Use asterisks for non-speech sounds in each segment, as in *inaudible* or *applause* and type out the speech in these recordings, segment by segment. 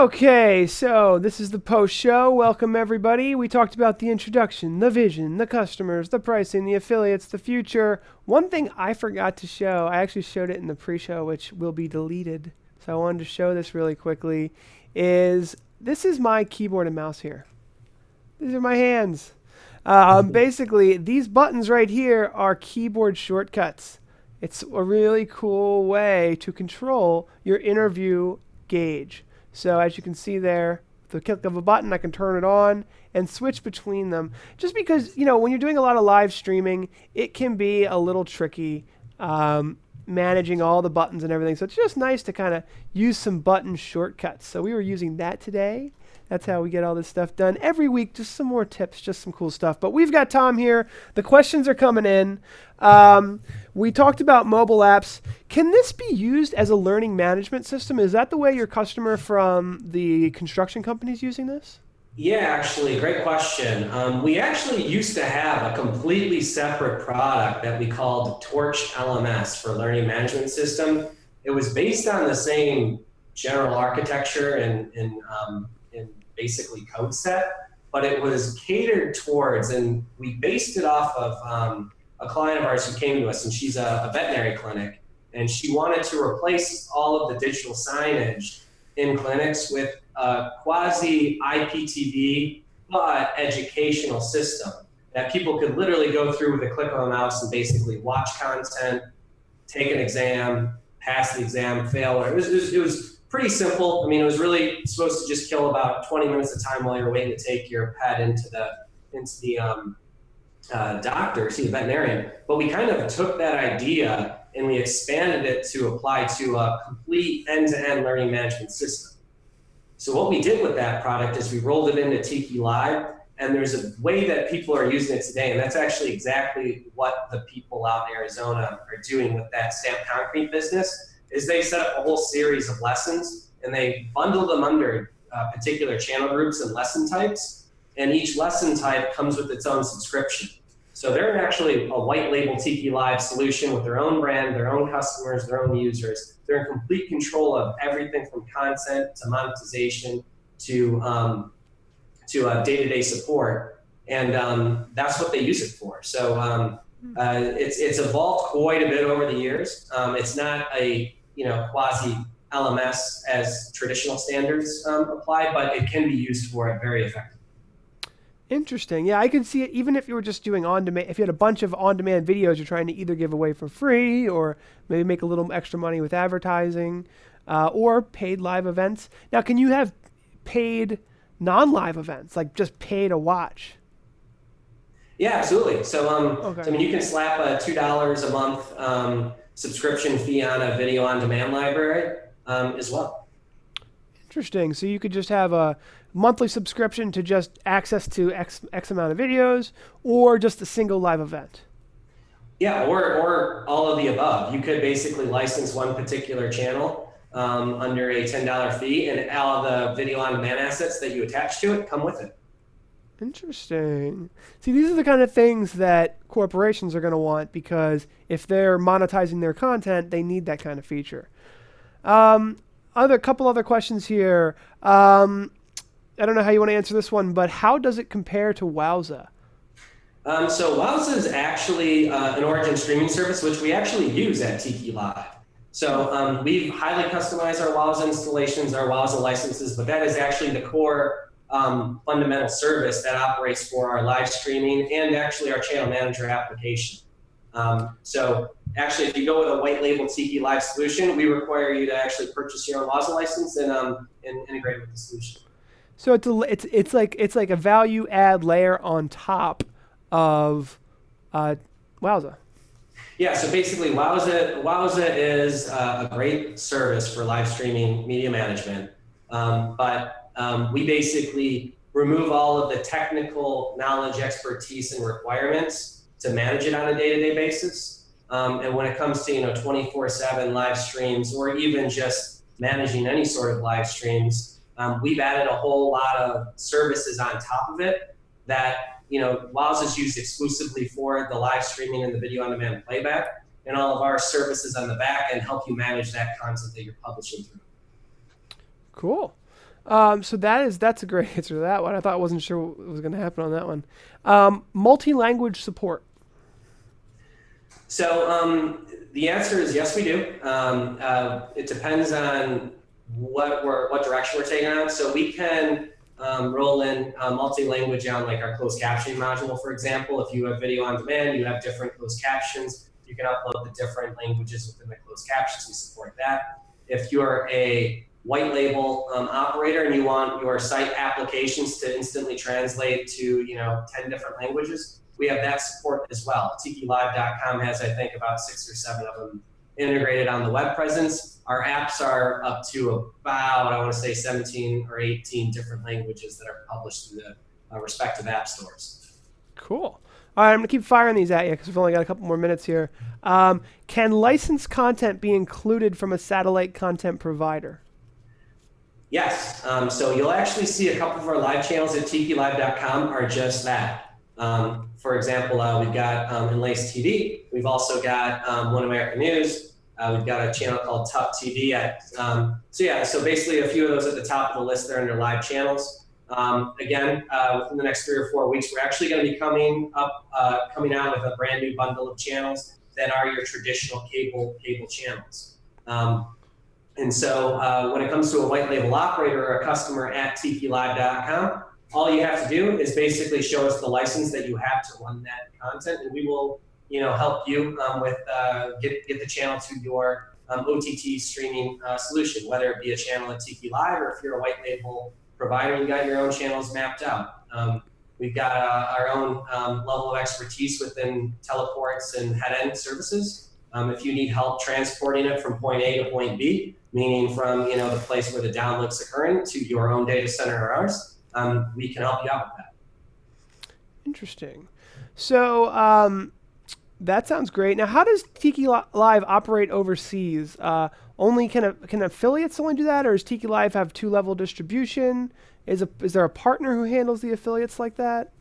Okay, so this is the post show. Welcome, everybody. We talked about the introduction, the vision, the customers, the pricing, the affiliates, the future. One thing I forgot to show, I actually showed it in the pre show, which will be deleted. So I wanted to show this really quickly. Is this is my keyboard and mouse here? These are my hands. Um, *laughs* basically, these buttons right here are keyboard shortcuts. It's a really cool way to control your interview gauge. So as you can see there, with the click of a button, I can turn it on and switch between them. Just because, you know, when you're doing a lot of live streaming, it can be a little tricky um, managing all the buttons and everything. So it's just nice to kind of use some button shortcuts. So we were using that today. That's how we get all this stuff done. Every week, just some more tips, just some cool stuff. But we've got Tom here. The questions are coming in. Um, we talked about mobile apps. Can this be used as a learning management system? Is that the way your customer from the construction company is using this? Yeah, actually, great question. Um, we actually used to have a completely separate product that we called Torch LMS for Learning Management System. It was based on the same general architecture and, and, um, and basically code set, but it was catered towards, and we based it off of um, a client of ours who came to us, and she's a, a veterinary clinic, and she wanted to replace all of the digital signage in clinics with a quasi IPTV but educational system that people could literally go through with a click of a mouse and basically watch content, take an exam, pass the exam, fail. It was, it was, it was pretty simple. I mean, it was really supposed to just kill about 20 minutes of time while you're waiting to take your pet into the into the um, uh, doctor, see a veterinarian. But we kind of took that idea and we expanded it to apply to a complete end-to-end learning management system. So what we did with that product is we rolled it into Tiki Live, and there's a way that people are using it today, and that's actually exactly what the people out in Arizona are doing with that stamped concrete business, is they set up a whole series of lessons, and they bundle them under uh, particular channel groups and lesson types, and each lesson type comes with its own subscription. So they're actually a white label Tiki Live solution with their own brand, their own customers, their own users. They're in complete control of everything from content to monetization to um, to uh, day-to-day support, and um, that's what they use it for. So um, uh, it's it's evolved quite a bit over the years. Um, it's not a you know quasi LMS as traditional standards um, apply, but it can be used for it very effectively. Interesting. Yeah, I can see it even if you were just doing on demand. If you had a bunch of on demand videos you're trying to either give away for free or maybe make a little extra money with advertising uh, or paid live events. Now, can you have paid non live events, like just pay to watch? Yeah, absolutely. So, um, okay. so I mean, you can slap a $2 a month um, subscription fee on a video on demand library um, as well. Interesting. So you could just have a monthly subscription to just access to X, X amount of videos or just a single live event? Yeah, or, or all of the above. You could basically license one particular channel um, under a $10 fee and all the video on demand assets that you attach to it come with it. Interesting. See, these are the kind of things that corporations are going to want because if they're monetizing their content, they need that kind of feature. Um, other couple other questions here. Um, I don't know how you want to answer this one, but how does it compare to Wowza? Um, so Wowza is actually uh, an origin streaming service, which we actually use at Tiki Live. So um, we've highly customized our Wowza installations, our Wowza licenses, but that is actually the core um, fundamental service that operates for our live streaming and actually our channel manager application. Um, so actually, if you go with a white label Tiki Live solution, we require you to actually purchase your own Wowza license and, um, and integrate with the solution. So it's a, it's it's like it's like a value add layer on top of uh, Wowza. Yeah, so basically Wowza, Wowza is uh, a great service for live streaming media management, um, but um, we basically remove all of the technical knowledge, expertise, and requirements to manage it on a day-to-day -day basis. Um, and when it comes to you know 24/7 live streams or even just managing any sort of live streams, um, we've added a whole lot of services on top of it that, you know, Wowza is used exclusively for the live streaming and the video on demand playback, and all of our services on the back and help you manage that content that you're publishing through. Cool. Um, so that is that's a great *laughs* answer to that one. I thought I wasn't sure what was going to happen on that one. Um, multi-language support. So um, the answer is yes, we do. Um, uh, it depends on what we're what direction we're taking on. So we can um, roll in uh, multi-language on like our closed captioning module, for example. If you have video on demand, you have different closed captions. You can upload the different languages within the closed captions. We support that. If you're a white label um, operator and you want your site applications to instantly translate to you know 10 different languages, we have that support as well. TikiLive.com has, I think, about six or seven of them integrated on the web presence. Our apps are up to about, I want to say 17 or 18 different languages that are published through the uh, respective app stores. Cool. All right, I'm going to keep firing these at you because we've only got a couple more minutes here. Um, can licensed content be included from a satellite content provider? Yes. Um, so you'll actually see a couple of our live channels at tikilive.com are just that. Um, for example, uh, we've got um, Enlace TV. We've also got um, One American News. Uh, we've got a channel called Top TV. At, um, so yeah, so basically a few of those at the top of the list there under live channels. Um, again, uh, within the next three or four weeks, we're actually going to be coming up, uh, coming out with a brand new bundle of channels that are your traditional cable cable channels. Um, and so uh, when it comes to a white label operator or a customer at tikilive.com, all you have to do is basically show us the license that you have to run that content, and we will, you know, help you um, with uh, get get the channel to your um, OTT streaming uh, solution, whether it be a channel at Tiki Live or if you're a white label provider, you got your own channels mapped out. Um, we've got uh, our own um, level of expertise within teleports and head-end services. Um, if you need help transporting it from point A to point B, meaning from you know the place where the download's occurring to your own data center or ours, um, we can help you out with that. Interesting. So um, that sounds great. Now, how does Tiki Live operate overseas? Uh, only can a, can affiliates only do that, or does Tiki Live have two level distribution? Is a is there a partner who handles the affiliates like that?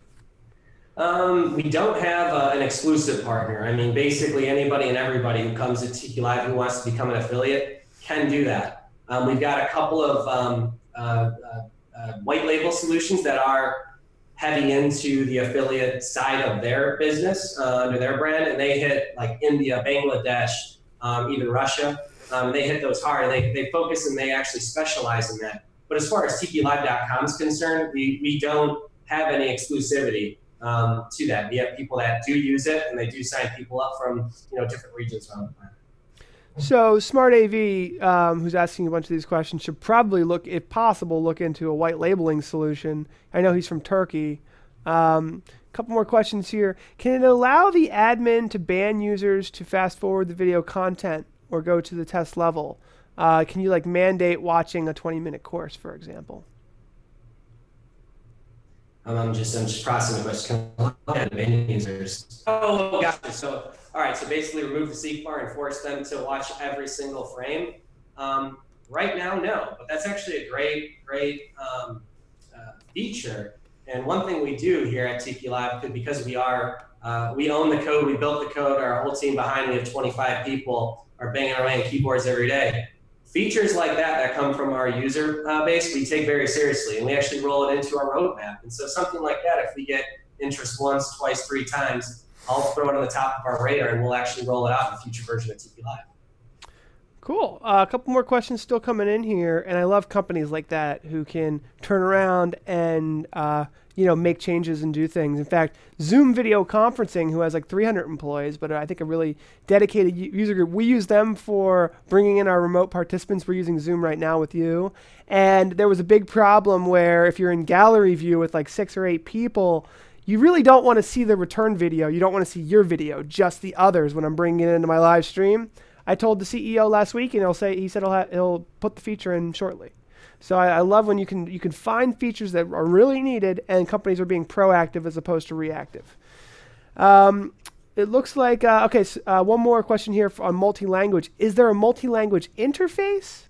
Um, we don't have uh, an exclusive partner. I mean, basically anybody and everybody who comes to Tiki Live who wants to become an affiliate can do that. Um, we've got a couple of um, uh, uh, white label solutions that are heavy into the affiliate side of their business uh, under their brand, and they hit like India, Bangladesh, um, even Russia. Um, they hit those hard. They, they focus and they actually specialize in that. But as far as TikiLive.com is concerned, we, we don't have any exclusivity um, to that. We have people that do use it, and they do sign people up from you know different regions around the planet. So Smart AV, um, who's asking a bunch of these questions, should probably look, if possible, look into a white labeling solution. I know he's from Turkey. A um, couple more questions here. Can it allow the admin to ban users to fast forward the video content or go to the test level? Uh, can you like mandate watching a 20 minute course, for example? Um, I'm just I'm just processing the question. Can I ban users? Oh, gotcha. So all right, so basically remove the seek bar and force them to watch every single frame. Um, right now, no, but that's actually a great, great um, uh, feature. And one thing we do here at Tiki Live, because we are, uh, we own the code, we built the code, our whole team behind, we have 25 people are banging away on keyboards every day. Features like that that come from our user uh, base, we take very seriously, and we actually roll it into our roadmap. And so something like that, if we get interest once, twice, three times, I'll throw it on the top of our radar and we'll actually roll it out in a future version of Tiki Live. Cool. Uh, a couple more questions still coming in here, and I love companies like that who can turn around and uh, you know make changes and do things. In fact, Zoom Video Conferencing, who has like 300 employees, but I think a really dedicated user group. We use them for bringing in our remote participants. We're using Zoom right now with you, and there was a big problem where if you're in gallery view with like six or eight people you really don't want to see the return video. You don't want to see your video, just the others when I'm bringing it into my live stream. I told the CEO last week, and he'll say he said he'll, he'll put the feature in shortly. So I, I, love when you can you can find features that are really needed, and companies are being proactive as opposed to reactive. Um, it looks like uh, okay. So, uh, one more question here on multi-language. Is there a multi-language interface?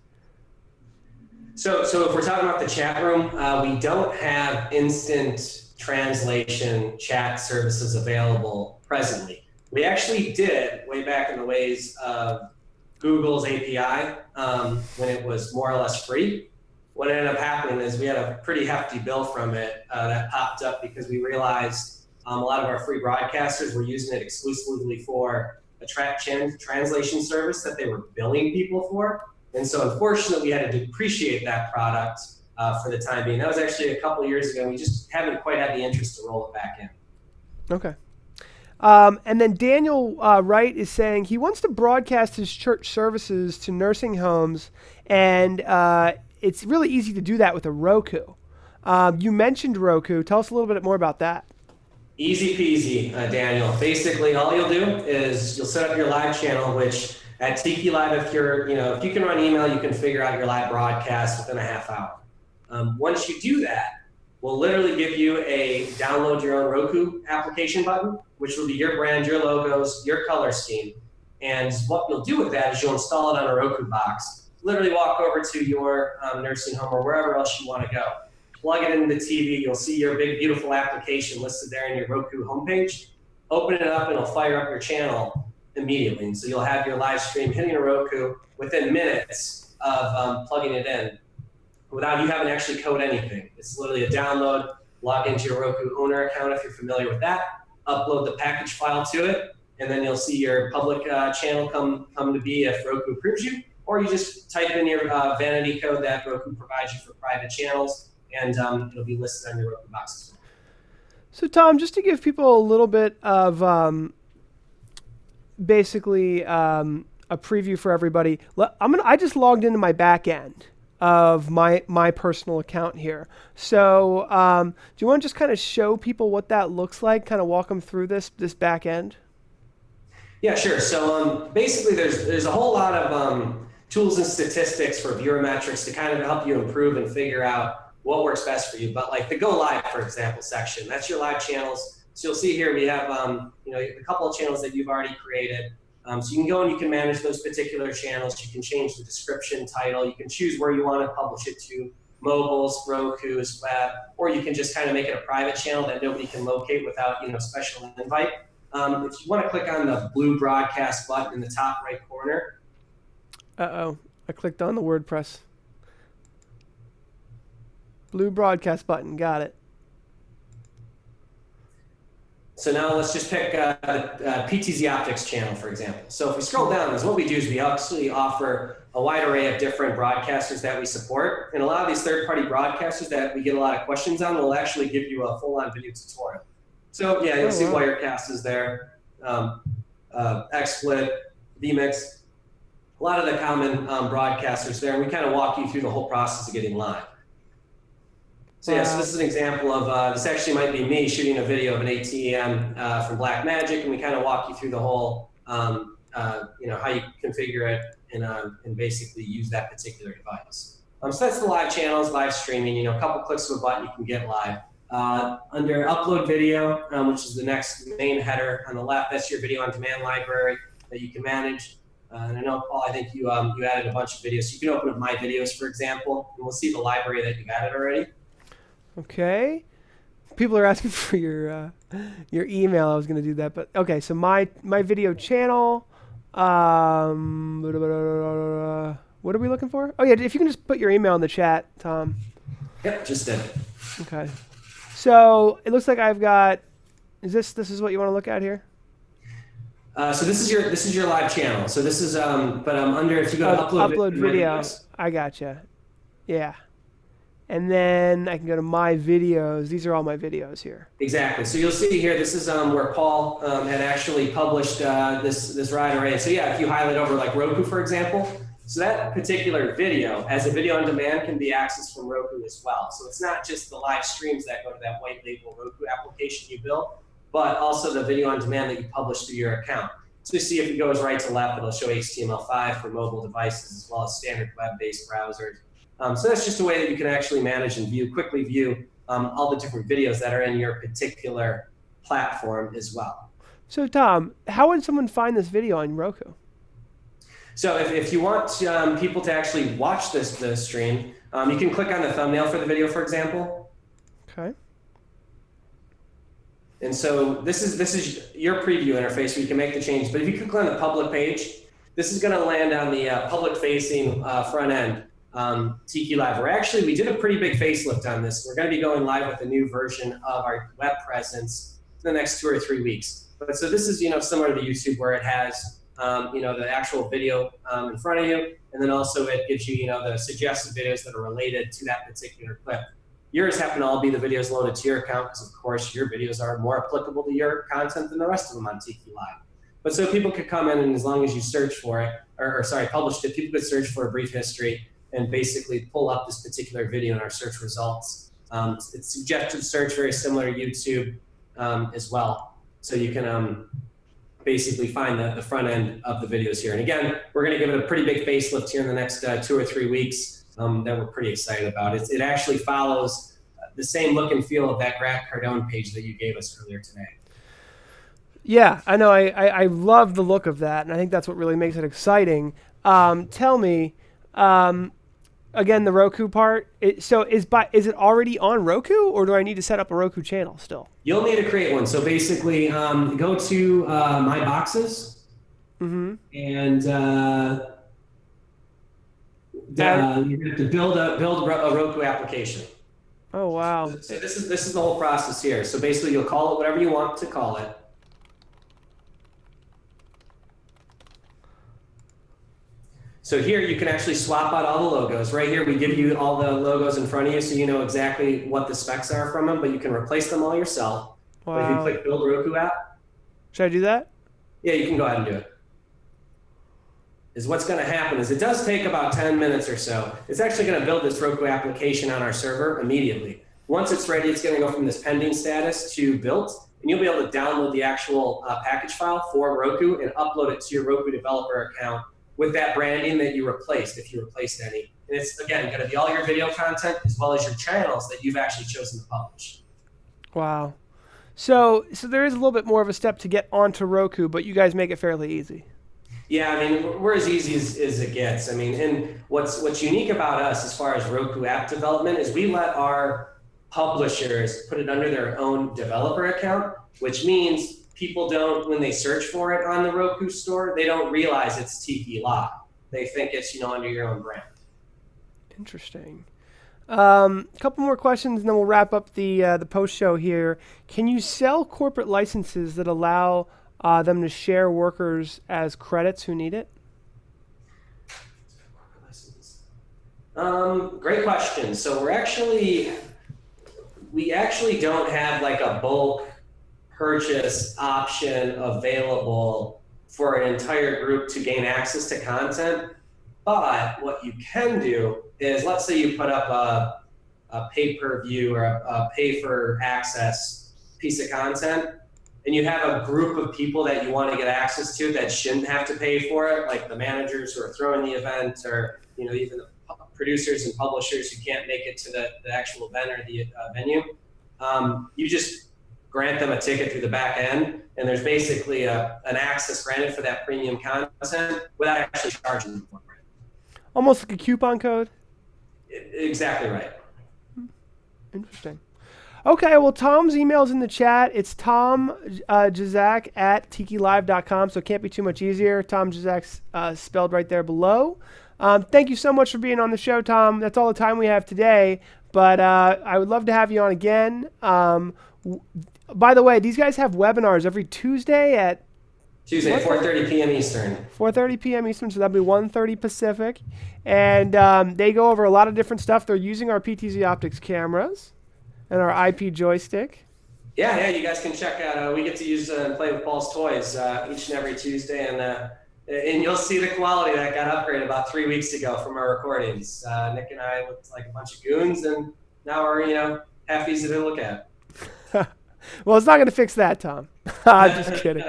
So, so if we're talking about the chat room, uh, we don't have instant translation chat services available presently. We actually did way back in the ways of Google's API um, when it was more or less free. what ended up happening is we had a pretty hefty bill from it uh, that popped up because we realized um, a lot of our free broadcasters were using it exclusively for a tra translation service that they were billing people for. And so unfortunately, we had to depreciate that product uh, for the time being. That was actually a couple years ago. We just haven't quite had the interest to roll it back in. Okay. Um, and then Daniel uh, Wright is saying he wants to broadcast his church services to nursing homes, and uh, it's really easy to do that with a Roku. Um, you mentioned Roku. Tell us a little bit more about that. Easy peasy, uh, Daniel. Basically, all you'll do is you'll set up your live channel, which at Tiki Live, if you're, you know, if you can run email, you can figure out your live broadcast within a half hour. Um, once you do that, we'll literally give you a download your own Roku application button, which will be your brand, your logos, your color scheme. And what you'll do with that is you'll install it on a Roku box. Literally walk over to your um, nursing home or wherever else you want to go plug it into the TV, you'll see your big, beautiful application listed there in your Roku homepage. Open it up and it'll fire up your channel immediately. And so you'll have your live stream hitting a Roku within minutes of um, plugging it in without you having to actually code anything. It's literally a download, log into your Roku owner account if you're familiar with that, upload the package file to it, and then you'll see your public uh, channel come, come to be if Roku approves you, or you just type in your uh, vanity code that Roku provides you for private channels, and um, it'll be listed on your Roku box So, Tom, just to give people a little bit of um, basically um, a preview for everybody, I'm gonna. I just logged into my back end of my my personal account here. So, um, do you want to just kind of show people what that looks like? Kind of walk them through this this back end. Yeah, sure. So, um, basically, there's there's a whole lot of um, tools and statistics for viewer metrics to kind of help you improve and figure out what works best for you. But like the go live, for example, section, that's your live channels. So you'll see here we have um, you know a couple of channels that you've already created. Um, so you can go and you can manage those particular channels. You can change the description, title. You can choose where you want to publish it to, mobiles, Roku's, web, or you can just kind of make it a private channel that nobody can locate without you know special invite. Um, if you want to click on the blue broadcast button in the top right corner. Uh-oh, I clicked on the WordPress. Blue broadcast button. Got it. So now let's just pick uh, uh, PTZ Optics channel, for example. So if we scroll down, is what we do is we actually offer a wide array of different broadcasters that we support. And a lot of these third-party broadcasters that we get a lot of questions on will actually give you a full-on video tutorial. So yeah, you'll oh, see wow. Wirecast is there, um, uh, XSplit, vMix, a lot of the common um, broadcasters there. And we kind of walk you through the whole process of getting live. So yeah, so this is an example of, uh, this actually might be me shooting a video of an ATEM uh, from Blackmagic, and we kind of walk you through the whole, um, uh, you know, how you configure it and, um, and basically use that particular device. Um, so that's the live channels, live streaming, you know, a couple clicks of a button, you can get live. Uh, under upload video, um, which is the next main header on the left, that's your video on demand library that you can manage. Uh, and I know, Paul, I think you, um, you added a bunch of videos. So you can open up my videos, for example, and we'll see the library that you've added already. Okay. People are asking *laughs* for your uh, your email. I was going to do that, but okay. So my my video channel. Um, what are we looking for? Oh yeah, if you can just put your email in the chat, Tom. Yep, just did. Okay. So it looks like I've got. Is this this is what you want to look at here? Uh, so this is your this is your live channel. So this is um, but I'm um, under if you go to upload, upload video, I gotcha. Yeah. And then I can go to my videos. These are all my videos here. Exactly. So you'll see here, this is um, where Paul um, had actually published uh, this, this ride array. So yeah, if you highlight over like Roku, for example, so that particular video, as a video on demand, can be accessed from Roku as well. So it's not just the live streams that go to that white label Roku application you built, but also the video on demand that you publish through your account. So you see if it goes right to left, it'll show HTML5 for mobile devices as well as standard web-based browsers. Um, so that's just a way that you can actually manage and view, quickly view um, all the different videos that are in your particular platform as well. So Tom, how would someone find this video on Roku? So if, if you want um, people to actually watch this, this stream, um, you can click on the thumbnail for the video, for example. Okay. And so this is this is your preview interface where you can make the change. But if you click on the public page, this is going to land on the uh, public facing uh, front end um, Tiki Live. We're actually, we did a pretty big facelift on this. We're going to be going live with a new version of our web presence in the next two or three weeks. But so this is, you know, similar to YouTube where it has, um, you know, the actual video um, in front of you. And then also it gives you, you know, the suggested videos that are related to that particular clip. Yours happen to all be the videos loaded to your account because, of course, your videos are more applicable to your content than the rest of them on Tiki Live. But so people could come in and as long as you search for it, or, or sorry, published it, people could search for a brief history and basically pull up this particular video in our search results. Um, it's suggested search, very similar to YouTube um, as well. So you can um, basically find the, the front end of the videos here. And again, we're going to give it a pretty big facelift here in the next uh, two or three weeks um, that we're pretty excited about. It, it actually follows the same look and feel of that Grant Cardone page that you gave us earlier today. Yeah, I know. I, I, I, love the look of that, and I think that's what really makes it exciting. Um, tell me, um, again, the Roku part. It, so is by is it already on Roku, or do I need to set up a Roku channel still? You'll need to create one. So basically, um, go to uh, My Boxes, mm-hmm. and uh, uh, you have to build a build a Roku application. Oh wow! So this is this is the whole process here. So basically, you'll call it whatever you want to call it. So here you can actually swap out all the logos. Right here, we give you all the logos in front of you so you know exactly what the specs are from them, but you can replace them all yourself. Wow. If you click Build Roku app. Should I do that? Yeah, you can go ahead and do it. Is what's going to happen is it does take about 10 minutes or so. It's actually going to build this Roku application on our server immediately. Once it's ready, it's going to go from this pending status to built, and you'll be able to download the actual uh, package file for Roku and upload it to your Roku developer account with that branding that you replaced, if you replaced any. And it's, again, going to be all your video content as well as your channels that you've actually chosen to publish. Wow. So, so there is a little bit more of a step to get onto Roku, but you guys make it fairly easy. Yeah, I mean, we're as easy as, as it gets. I mean, and what's what's unique about us as far as Roku app development is we let our publishers put it under their own developer account, which means people don't, when they search for it on the Roku store, they don't realize it's Tiki Live. They think it's, you know, under your own brand. Interesting. Um, a couple more questions, and then we'll wrap up the uh, the post show here. Can you sell corporate licenses that allow uh, them to share workers as credits who need it? Um, great question. So we're actually we actually don't have like a bulk purchase option available for an entire group to gain access to content. But what you can do is, let's say you put up a, a pay-per-view or a, a pay-for-access piece of content, and you have a group of people that you want to get access to that shouldn't have to pay for it, like the managers who are throwing the event, or you know even the producers and publishers who can't make it to the, the actual event or the uh, venue. Um, you just grant them a ticket through the back end, and there's basically a, an access granted for that premium content without actually charging them for it. Almost like a coupon code? It, exactly right. Interesting. Okay, well, Tom's email's in the chat. It's Tom uh, Jazak at tikilive.com, so it can't be too much easier. Tom Jazak's uh, spelled right there below. Um, thank you so much for being on the show, Tom. That's all the time we have today, but uh, I would love to have you on again. Um, by the way, these guys have webinars every Tuesday at Tuesday, 4:30 p.m. Eastern. 4:30 p.m. Eastern, so that'd be 1:30 Pacific, and um, they go over a lot of different stuff. They're using our PTZ Optics cameras and our IP joystick. Yeah, yeah, you guys can check out. Uh, we get to use uh, and play with Paul's toys uh, each and every Tuesday, and uh, and you'll see the quality that got upgraded about three weeks ago from our recordings. Uh, Nick and I looked like a bunch of goons, and now we're you know half easy to look at. Well, it's not going to fix that, Tom. *laughs* I'm just kidding.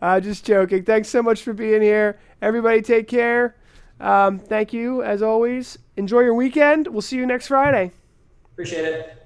I'm just joking. Thanks so much for being here. Everybody, take care. Um, thank you, as always. Enjoy your weekend. We'll see you next Friday. Appreciate it.